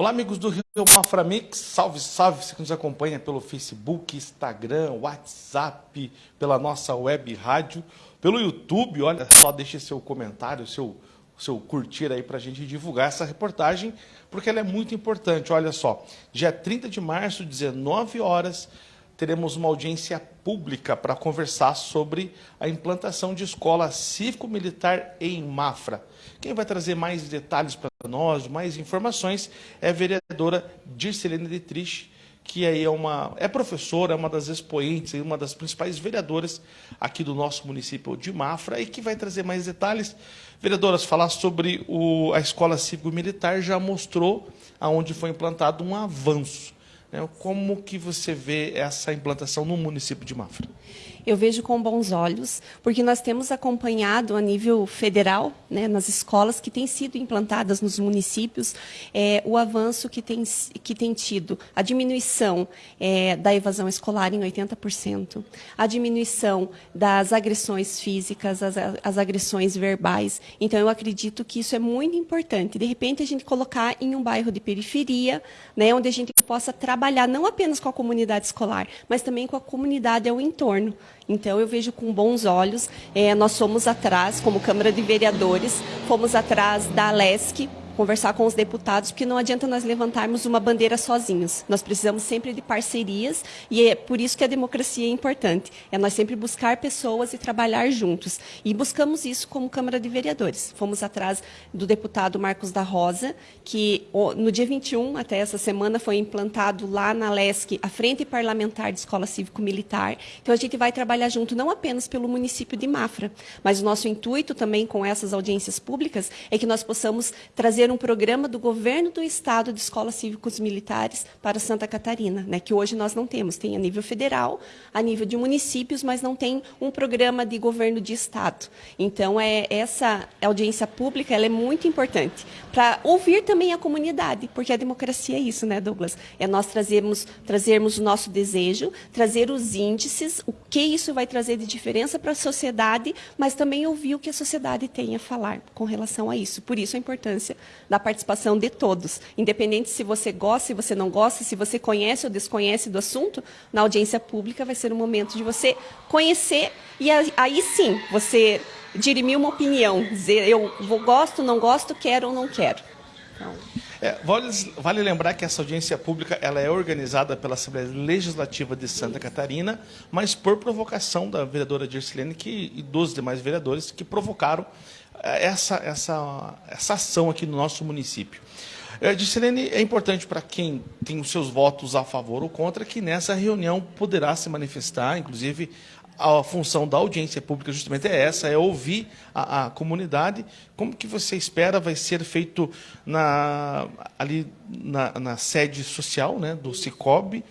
Olá, amigos do Rio Mafra Mix. Salve, salve, você que nos acompanha pelo Facebook, Instagram, WhatsApp, pela nossa web rádio, pelo YouTube. Olha só, deixe seu comentário, seu, seu curtir aí para a gente divulgar essa reportagem, porque ela é muito importante. Olha só, dia 30 de março, 19 horas, teremos uma audiência pública para conversar sobre a implantação de escola cívico-militar em Mafra. Quem vai trazer mais detalhes para nós, mais informações, é a vereadora Dircelene Dietrich, que aí é uma é professora, é uma das expoentes, uma das principais vereadoras aqui do nosso município de Mafra e que vai trazer mais detalhes. Vereadoras, falar sobre o, a escola cívico-militar já mostrou aonde foi implantado um avanço. Né? Como que você vê essa implantação no município de Mafra? Eu vejo com bons olhos, porque nós temos acompanhado a nível federal, né, nas escolas que têm sido implantadas nos municípios, é, o avanço que tem, que tem tido, a diminuição é, da evasão escolar em 80%, a diminuição das agressões físicas, as, as agressões verbais. Então, eu acredito que isso é muito importante. De repente, a gente colocar em um bairro de periferia, né, onde a gente possa trabalhar não apenas com a comunidade escolar, mas também com a comunidade ao entorno. Então, eu vejo com bons olhos. É, nós somos atrás, como Câmara de Vereadores, fomos atrás da Alesc, conversar com os deputados, porque não adianta nós levantarmos uma bandeira sozinhos. Nós precisamos sempre de parcerias e é por isso que a democracia é importante. É nós sempre buscar pessoas e trabalhar juntos. E buscamos isso como Câmara de Vereadores. Fomos atrás do deputado Marcos da Rosa, que no dia 21, até essa semana, foi implantado lá na LESC a Frente Parlamentar de Escola Cívico-Militar. Então a gente vai trabalhar junto não apenas pelo município de Mafra, mas o nosso intuito também com essas audiências públicas é que nós possamos trazer um programa do governo do estado de escolas cívicos militares para Santa Catarina, né, que hoje nós não temos. Tem a nível federal, a nível de municípios, mas não tem um programa de governo de estado. Então, é, essa audiência pública ela é muito importante para ouvir também a comunidade, porque a democracia é isso, né, Douglas? É nós trazermos, trazermos o nosso desejo, trazer os índices, o que isso vai trazer de diferença para a sociedade, mas também ouvir o que a sociedade tem a falar com relação a isso. Por isso a importância da participação de todos. Independente se você gosta, se você não gosta, se você conhece ou desconhece do assunto, na audiência pública vai ser o momento de você conhecer e aí sim você dirimir uma opinião, dizer eu vou, gosto, não gosto, quero ou não quero. Então... É, vale, vale, lembrar que essa audiência pública ela é organizada pela Assembleia Legislativa de Santa Catarina, mas por provocação da vereadora Dircilene que, e dos demais vereadores que provocaram essa, essa, essa ação aqui no nosso município. É, Disselene, é importante para quem tem os seus votos a favor ou contra que nessa reunião poderá se manifestar, inclusive a função da audiência pública justamente é essa, é ouvir a, a, comunidade. Como que você espera vai ser feito na, ali na, na sede social né, do Cicobi?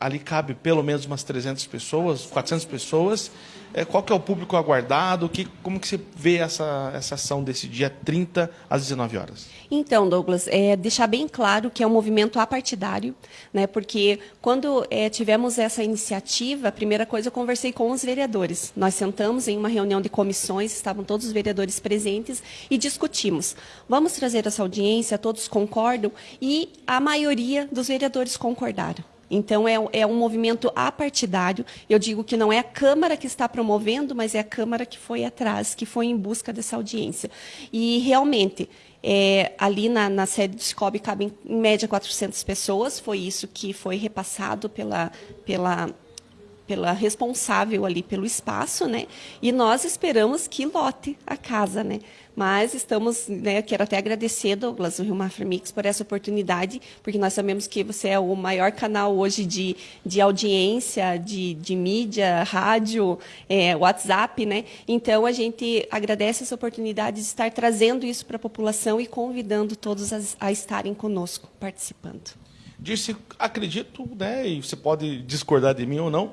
Ali cabe pelo menos umas 300 pessoas, 400 pessoas. É, qual que é o público aguardado? Que, como que você vê essa, essa ação desse dia 30 às 19 horas? Então, Douglas, é, deixar bem claro que é um movimento apartidário, né, porque quando é, tivemos essa iniciativa, a primeira coisa eu conversei com os vereadores. Nós sentamos em uma reunião de comissões, estavam todos os vereadores presentes e discutimos. Vamos trazer essa audiência, todos concordam e a maioria dos vereadores concordaram. Então, é, é, um movimento apartidário. Eu digo que não é a Câmara que está promovendo, mas é a Câmara que foi atrás, que foi em busca dessa audiência. E, realmente, é, ali na, na, sede do SCOB cabem, em média, 400 pessoas. Foi isso que foi repassado pela, pela pela responsável ali pelo espaço, né? E nós esperamos que lote a casa, né? Mas estamos, né, quero até agradecer, Douglas, o Rio Mafra Mix, por essa oportunidade, porque nós sabemos que você é o maior canal hoje de, de audiência, de, de mídia, rádio, é, WhatsApp, né? Então, a gente agradece essa oportunidade de estar trazendo isso para a população e convidando todos a, a estarem conosco, participando. Disse, acredito, né, e você pode discordar de mim ou não,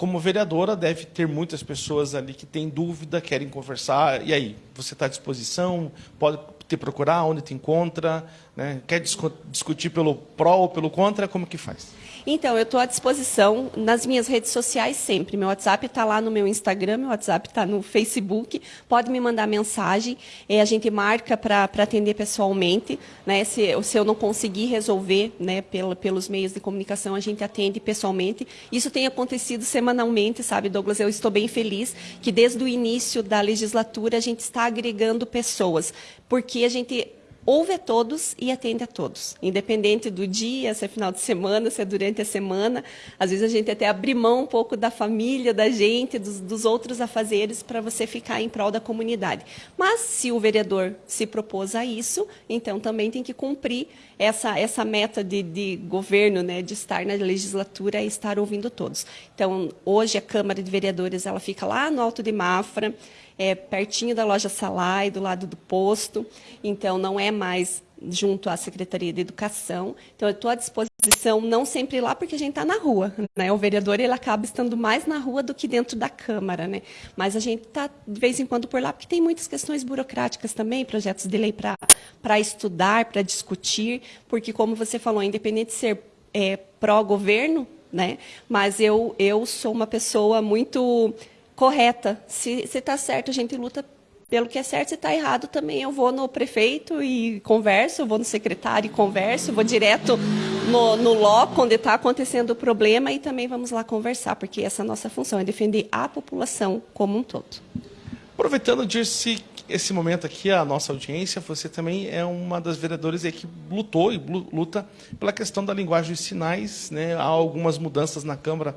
como vereadora, deve ter muitas pessoas ali que têm dúvida, querem conversar. E aí, você está à disposição? Pode, te procurar, onde te encontra, né? quer discutir pelo pró ou pelo contra, como que faz? Então, eu estou à disposição nas minhas redes sociais sempre. Meu WhatsApp está lá no meu Instagram, meu WhatsApp está no Facebook. Pode me mandar mensagem. É, a gente marca para atender pessoalmente. Né? Se, se eu não conseguir resolver né, pelo, pelos meios de comunicação, a gente atende pessoalmente. Isso tem acontecido semanalmente, sabe, Douglas? Eu estou bem feliz que desde o início da legislatura a gente está agregando pessoas. Porque a gente ouve a todos e atende a todos, independente do dia, se é final de semana, se é durante a semana. Às vezes a gente até abre mão um pouco da família, da gente, dos, dos outros afazeres para você ficar em prol da comunidade. Mas se o vereador se propôs a isso, então também tem que cumprir essa, essa meta de, de governo, né, de estar na legislatura e estar ouvindo todos. Então, hoje a Câmara de Vereadores ela fica lá no Alto de Mafra, é, pertinho da loja Salai, do lado do posto, então não é mais junto à Secretaria de Educação. Então, eu estou à disposição, não sempre lá, porque a gente está na rua. Né? O vereador ele acaba estando mais na rua do que dentro da Câmara. Né? Mas a gente está, de vez em quando, por lá, porque tem muitas questões burocráticas também, projetos de lei para estudar, para discutir, porque, como você falou, independente de ser é, pró-governo, né? mas eu, eu sou uma pessoa muito correta. Se está certo, a gente luta pelo que é certo. Se está errado, também eu vou no prefeito e converso, vou no secretário e converso, vou direto no, no loco onde está acontecendo o problema e também vamos lá conversar, porque essa é a nossa função, é defender a população como um todo. Aproveitando desse esse momento aqui, a nossa audiência, você também é uma das vereadoras que lutou e luta pela questão da linguagem de sinais. Né? Há algumas mudanças na Câmara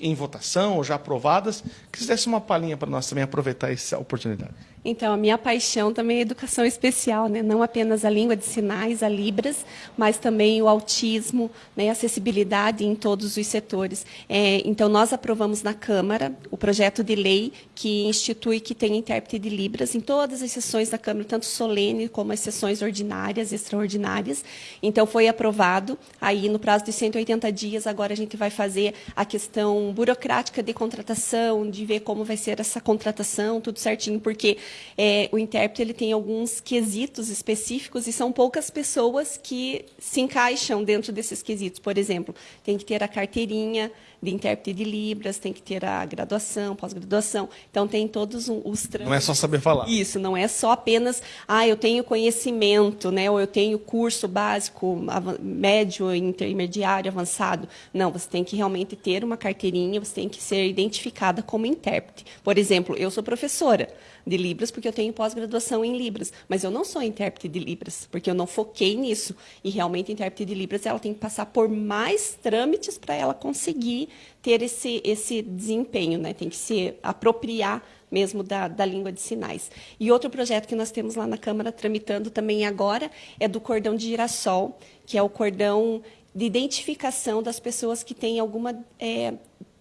em votação ou já aprovadas. Que desse uma palhinha para nós também aproveitar essa oportunidade. Então, a minha paixão também é educação especial, né? não apenas a língua de sinais, a Libras, mas também o autismo, né? acessibilidade em todos os setores. É, então, nós aprovamos na Câmara o projeto de lei que institui que tem intérprete de Libras em todas as sessões da Câmara, tanto solene como as sessões ordinárias, extraordinárias. Então, foi aprovado. Aí, no prazo de 180 dias, agora a gente vai fazer a questão burocrática de contratação, de ver como vai ser essa contratação, tudo certinho, porque é, o intérprete ele tem alguns quesitos específicos e são poucas pessoas que se encaixam dentro desses quesitos. Por exemplo, tem que ter a carteirinha de intérprete de Libras, tem que ter a graduação, pós-graduação. Então, tem todos os trâmites. Não é só saber falar. Isso, não é só apenas, ah, eu tenho conhecimento, né, ou eu tenho curso básico, médio, intermediário, avançado. Não, você tem que realmente ter uma carteirinha, você tem que ser identificada como intérprete. Por exemplo, eu sou professora de Libras porque eu tenho pós-graduação em Libras, mas eu não sou intérprete de Libras, porque eu não foquei nisso. E realmente, a intérprete de Libras ela tem que passar por mais trâmites para ela conseguir ter esse, esse desempenho, né? tem que se apropriar mesmo da, da, língua de sinais. E outro projeto que nós temos lá na Câmara tramitando também agora é do cordão de girassol, que é o cordão de identificação das pessoas que têm alguma é,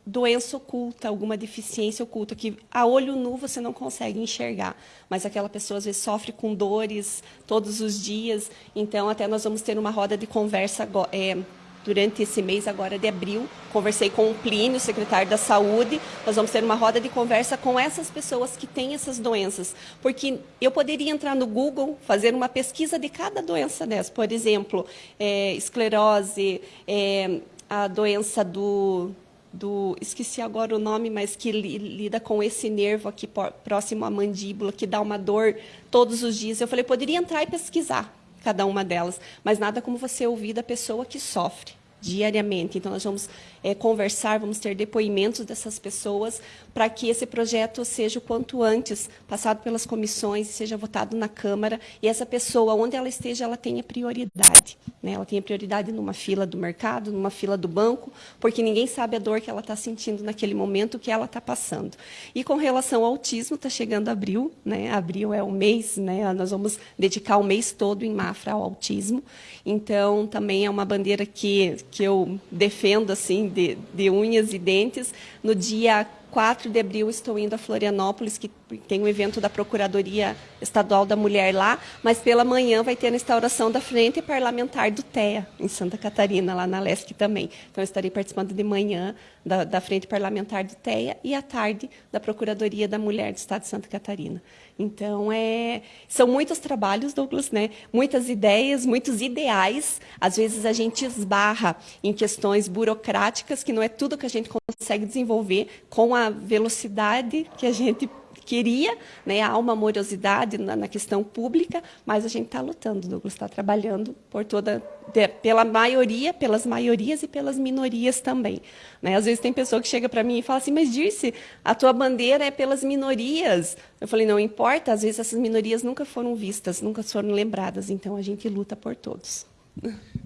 doença oculta, alguma deficiência oculta, que a olho nu você não consegue enxergar, mas aquela pessoa às vezes sofre com dores todos os dias. Então, até nós vamos ter uma roda de conversa é, durante esse mês agora de abril. Conversei com o Plínio, secretário da Saúde. Nós vamos ter uma roda de conversa com essas pessoas que têm essas doenças. Porque eu poderia entrar no Google, fazer uma pesquisa de cada doença dessa. Por exemplo, é, esclerose, é, a doença do do esqueci agora o nome, mas que li, lida com esse nervo aqui próximo à mandíbula, que dá uma dor todos os dias. Eu falei, poderia entrar e pesquisar cada uma delas, mas nada como você ouvir da pessoa que sofre diariamente. Então, nós vamos é, conversar, vamos ter depoimentos dessas pessoas para que esse projeto seja o quanto antes passado pelas comissões, seja votado na Câmara e essa pessoa, onde ela esteja, ela tenha prioridade. Né? Ela tenha prioridade numa fila do mercado, numa fila do banco, porque ninguém sabe a dor que ela está sentindo naquele momento que ela está passando. E com relação ao autismo, está chegando abril, né? abril é o mês, né? nós vamos dedicar o mês todo em Mafra ao autismo, então também é uma bandeira que, que eu defendo assim de, de unhas e dentes. No dia 4 de abril estou indo a Florianópolis, que tem um evento da Procuradoria Estadual da Mulher lá, mas pela manhã vai ter a instauração da Frente Parlamentar do TEA, em Santa Catarina, lá na LESC também. Então, estarei participando de manhã da, da Frente Parlamentar do TEA e à tarde da Procuradoria da Mulher do Estado de Santa Catarina. Então, é, são muitos trabalhos, Douglas, né? muitas ideias, muitos ideais. Às vezes a gente esbarra em questões burocráticas, que não é tudo que a gente consegue desenvolver com a velocidade que a gente queria, né? há uma morosidade na, na questão pública, mas a gente está lutando, Douglas está trabalhando por toda, de, pela maioria, pelas maiorias e pelas minorias também. Né? Às vezes tem pessoa que chega para mim e fala assim, mas Dirce, a tua bandeira é pelas minorias. Eu falei, não importa, às vezes essas minorias nunca foram vistas, nunca foram lembradas, então a gente luta por todos.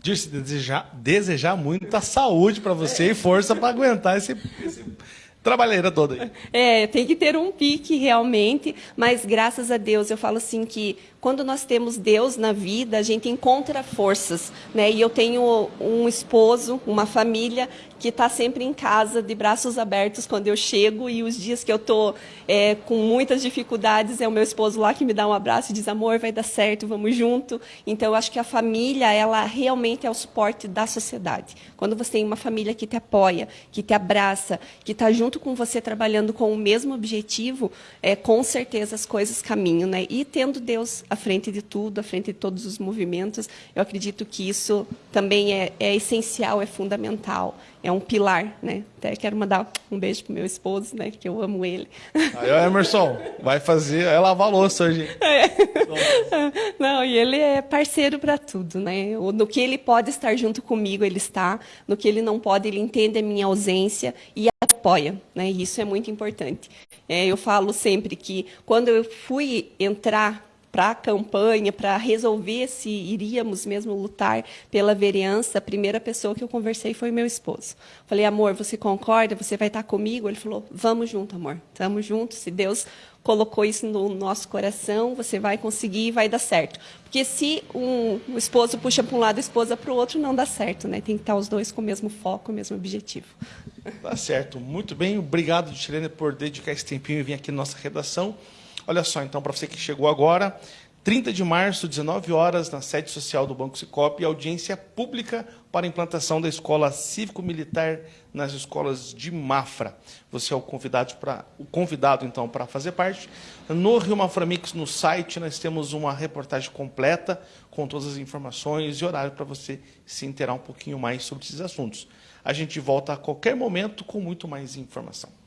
Dirce, desejar, desejar muita saúde para você e força para aguentar esse, esse trabalheira toda. É, tem que ter um pique realmente, mas graças a Deus eu falo assim que quando nós temos Deus na vida, a gente encontra forças, né? E eu tenho um esposo, uma família que está sempre em casa, de braços abertos quando eu chego e os dias que eu estou é, com muitas dificuldades é o meu esposo lá que me dá um abraço e diz amor, vai dar certo, vamos junto. Então eu acho que a família ela realmente é o suporte da sociedade. Quando você tem uma família que te apoia, que te abraça, que está junto com você trabalhando com o mesmo objetivo, é, com certeza as coisas caminham, né? E tendo Deus à frente de tudo, à frente de todos os movimentos. Eu acredito que isso também é, é essencial, é fundamental, é um pilar, né? Até quero mandar um beijo pro meu esposo, né? Que eu amo ele. Aí, o Emerson, vai fazer, é lavar louça hoje. É. Não, e ele é parceiro para tudo, né? No que ele pode estar junto comigo, ele está. No que ele não pode, ele entende a minha ausência e apoia, né? E isso é muito importante. É, eu falo sempre que quando eu fui entrar para a campanha, para resolver se iríamos mesmo lutar pela vereança, a primeira pessoa que eu conversei foi meu esposo. Falei, amor, você concorda? Você vai estar comigo? Ele falou, vamos junto, amor. Estamos juntos. Se Deus colocou isso no nosso coração, você vai conseguir e vai dar certo. Porque se um, o esposo puxa para um lado, a esposa para o outro, não dá certo, né? Tem que estar os dois com o mesmo foco, o mesmo objetivo. Tá certo. Muito bem. Obrigado, Chilene, por dedicar esse tempinho e vir aqui na nossa redação. Olha só, então, para você que chegou agora, 30 de março, 19 horas, na sede social do Banco Cicobi, audiência pública para a implantação da escola cívico-militar nas escolas de Mafra. Você é o convidado, para, o convidado então, para fazer parte. No Rio Mafra Mix, no site, nós temos uma reportagem completa com todas as informações e horário para você se inteirar um pouquinho mais sobre esses assuntos. A gente volta a qualquer momento com muito mais informação.